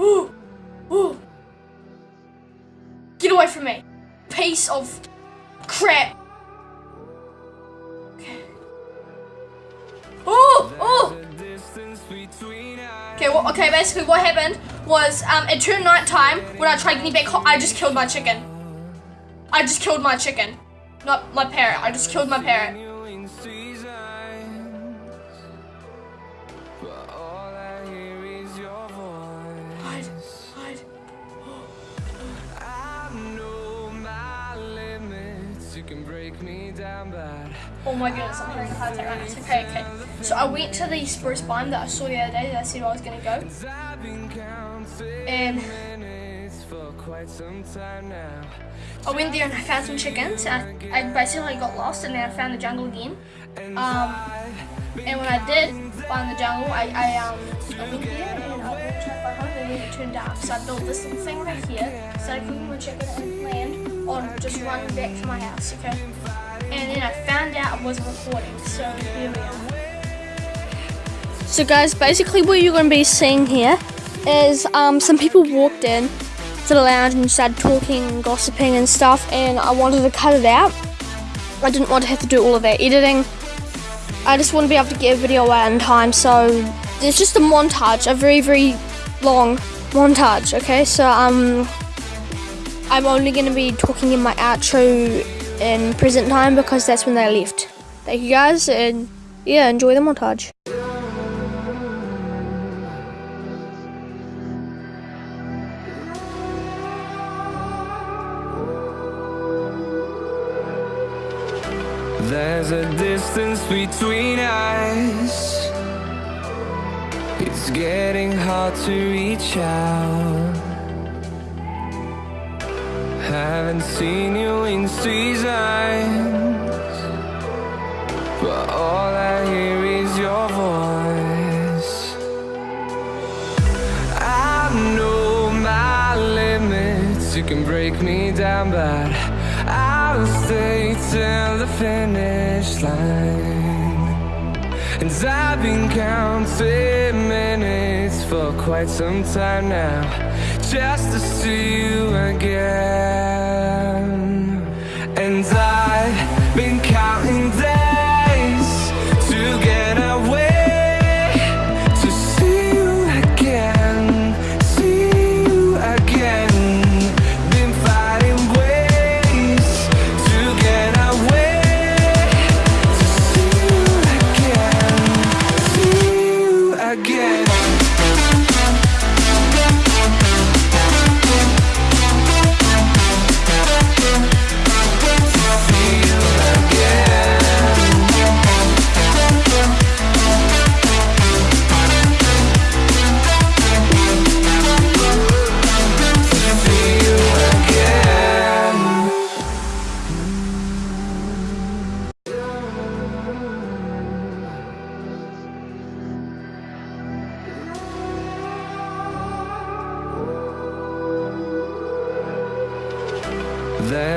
Ooh, ooh. Get away from me. Piece of crap. Okay. Okay, well, okay, basically what happened was um, it turned night time when I tried getting back home, I just killed my chicken. I just killed my chicken. Not my parrot, I just killed my parrot. Oh my goodness, I'm heart attack right. Okay, okay. So I went to the spruce biome that I saw the other day that I said I was gonna go. And I went there and I found some chickens. I, I basically got lost and then I found the jungle again. Um, and when I did find the jungle, I, I, um, I went there and I to my home and then it turned dark. So I built this little thing right here, started cooking my chicken and planned on just running back to my house, okay? And then I found out I wasn't recording, so here we are. So guys, basically what you're going to be seeing here is um, some people walked in to the lounge and started talking, and gossiping and stuff, and I wanted to cut it out. I didn't want to have to do all of that editing. I just want to be able to get a video out in time, so it's just a montage, a very, very long montage, okay? So, um, I'm only going to be talking in my outro in present time because that's when they left. Thank you guys, and yeah, enjoy the montage. There's a distance between us. It's getting hard to reach out. I haven't seen you in seasons, but all I hear is your voice. I know my limits, you can break me down, but I'll stay till the finish line. And I've been counting minutes for quite some time now, just to see you again.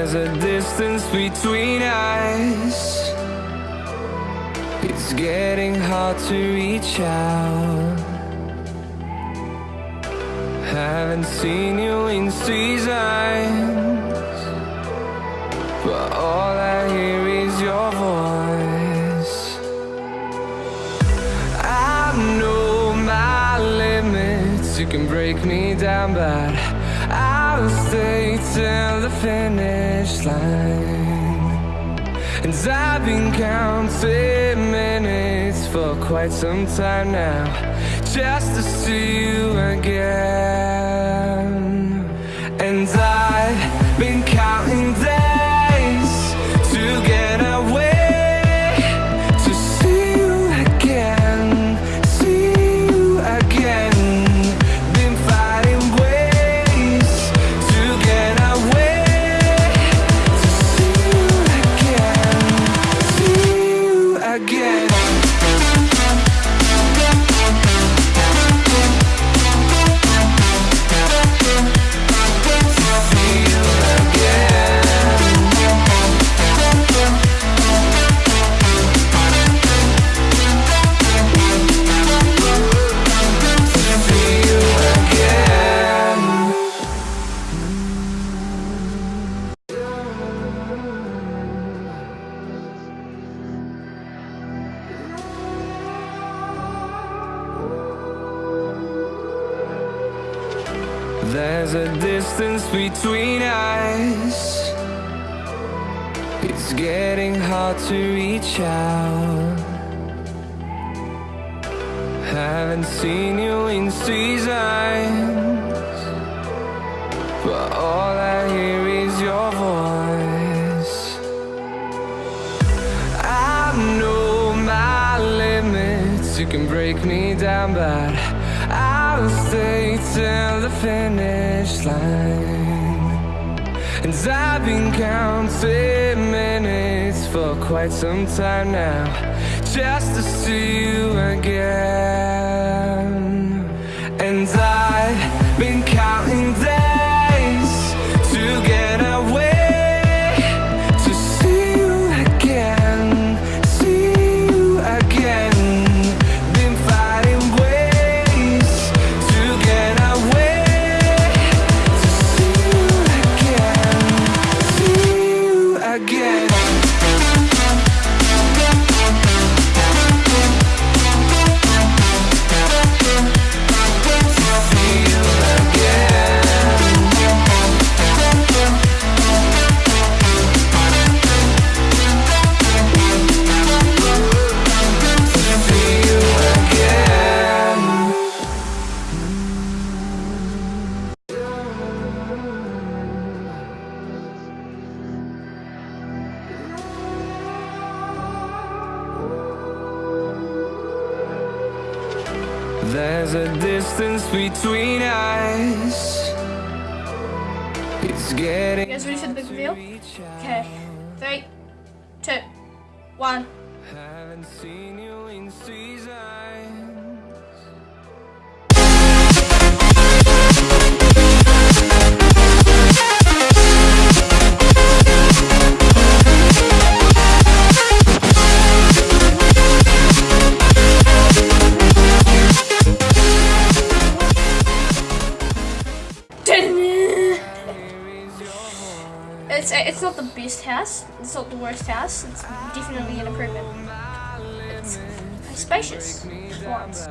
There's a distance between us. It's getting hard to reach out. Haven't seen you in seasons, but all I hear is your voice. I know my limits, you can break me down, but I'll stay till the finish line. And I've been counting minutes for quite some time now, just to see you again. And I've been counting days There's a distance between us. It's getting hard to reach out. Haven't seen you in seasons, but all I hear is your voice. I know my limits. You can break me down, but I'll stay till the finish line. And I've been counting minutes for quite some time now, just to see There's a distance between us. It's getting You guys ready for the big reveal? Okay. Three, two, one. Haven't seen you in seasons. It's not the best house. It's not the worst house. It's definitely an improvement. It's spacious once.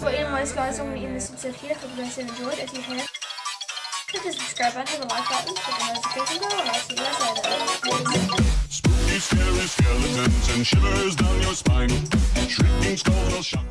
But anyways, guys, I'm gonna end this episode here. Hope you guys have enjoyed. If you have, hit the subscribe button, hit the like button, hit the notification bell, and I'll see you guys later. Spooky, scary skeletons and shivers down your spine. Shrieking skulls will shock.